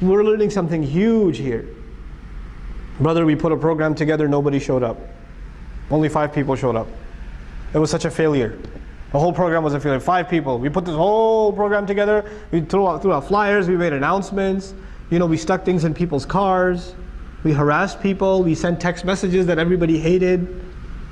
We're learning something huge here. Brother, we put a program together, nobody showed up. Only five people showed up. It was such a failure. The whole program was a failure. Five people. We put this whole program together. We threw out, threw out flyers. We made announcements. You know, we stuck things in people's cars. We harassed people. We sent text messages that everybody hated.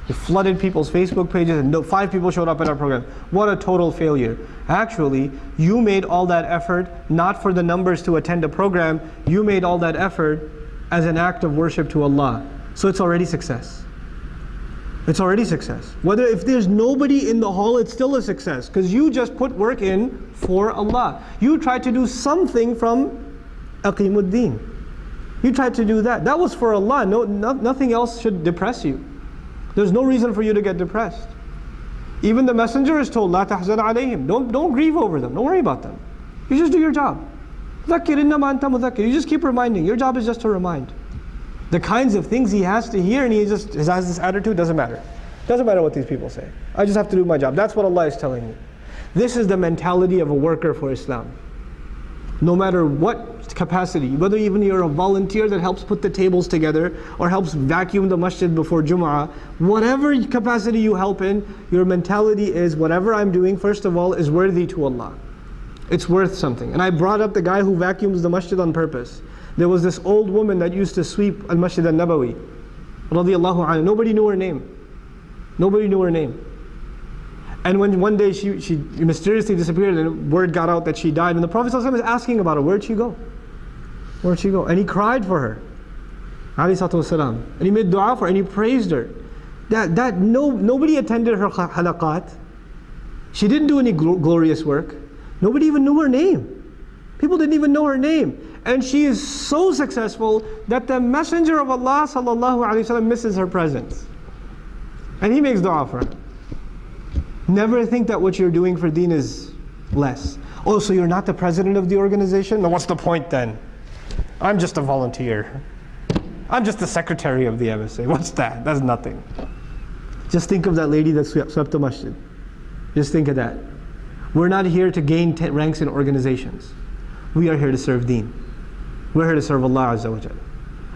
We flooded people's Facebook pages, and no, five people showed up at our program. What a total failure. Actually, you made all that effort not for the numbers to attend a program. You made all that effort as an act of worship to Allah. So it's already success. It's already success. Whether if there's nobody in the hall, it's still a success because you just put work in for Allah. You tried to do something from Aqimuddin. You tried to do that. That was for Allah. No, no, nothing else should depress you. There's no reason for you to get depressed. Even the messenger is told, لا تحزن عليهم. Don't, don't grieve over them. Don't worry about them. You just do your job. You just keep reminding. Your job is just to remind. The kinds of things he has to hear and he just has this attitude, doesn't matter. Doesn't matter what these people say. I just have to do my job. That's what Allah is telling me. This is the mentality of a worker for Islam. No matter what capacity, whether even you're a volunteer that helps put the tables together or helps vacuum the masjid before Jum'ah, whatever capacity you help in, your mentality is whatever I'm doing, first of all, is worthy to Allah. It's worth something. And I brought up the guy who vacuums the masjid on purpose. There was this old woman that used to sweep Al Masjid al Nabawi. Radiallahu anha. Nobody knew her name. Nobody knew her name. And when one day she, she mysteriously disappeared and word got out that she died, and the Prophet ﷺ is asking about her, where'd she go? Where'd she go? And he cried for her. And he made dua for her and he praised her. That, that no, nobody attended her halaqat. She didn't do any glorious work. Nobody even knew her name. People didn't even know her name. And she is so successful that the Messenger of Allah وسلم, misses her presence. And he makes dua for her. Never think that what you're doing for deen is less. Oh, so you're not the president of the organization? No, what's the point then? I'm just a volunteer. I'm just the secretary of the MSA. What's that? That's nothing. Just think of that lady that swept the masjid. Just think of that. We're not here to gain ranks in organizations. We are here to serve deen. We're here to serve Allah Azza wa.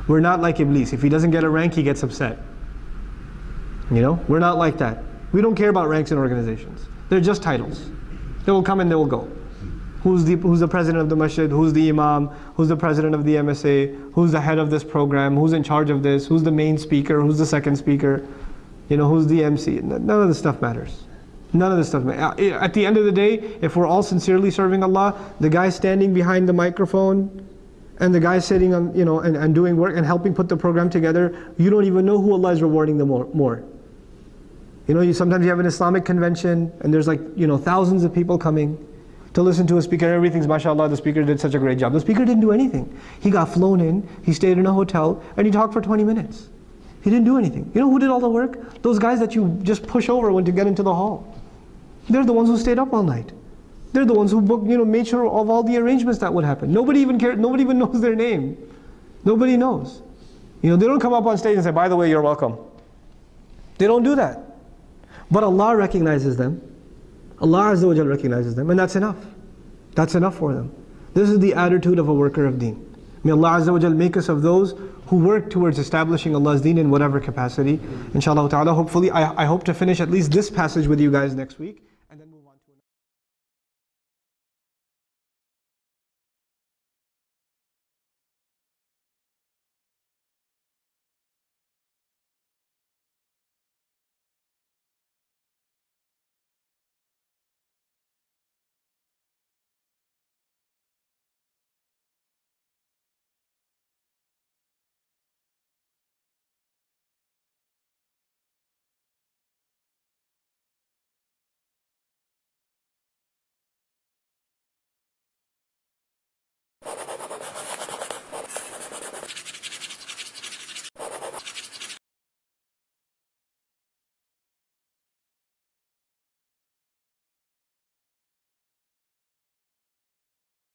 We're not like Iblis. If he doesn't get a rank, he gets upset. You know, we're not like that. We don't care about ranks in organizations. They're just titles. They will come and they will go. Who's the, who's the president of the masjid? Who's the imam? Who's the president of the MSA? Who's the head of this program? Who's in charge of this? Who's the main speaker? Who's the second speaker? You know, who's the MC? None of this stuff matters. None of this stuff. matters. Uh, eh, at the end of the day, if we're all sincerely serving Allah, the guy standing behind the microphone, and the guy sitting on, you know, and, and doing work and helping put the program together, you don't even know who Allah is rewarding them more. more. You know, you, sometimes you have an Islamic convention and there's like, you know, thousands of people coming to listen to a speaker. Everything's mashallah, the speaker did such a great job. The speaker didn't do anything. He got flown in, he stayed in a hotel, and he talked for 20 minutes. He didn't do anything. You know who did all the work? Those guys that you just push over when to get into the hall. They're the ones who stayed up all night. They're the ones who booked, you know, made sure of all the arrangements that would happen. Nobody even cared, nobody even knows their name. Nobody knows. You know, they don't come up on stage and say, by the way, you're welcome. They don't do that. But Allah recognizes them. Allah Azza wa recognizes them, and that's enough. That's enough for them. This is the attitude of a worker of deen. May Allah Azza wa make us of those who work towards establishing Allah's deen in whatever capacity. Inshallah ta'ala, hopefully, I, I hope to finish at least this passage with you guys next week.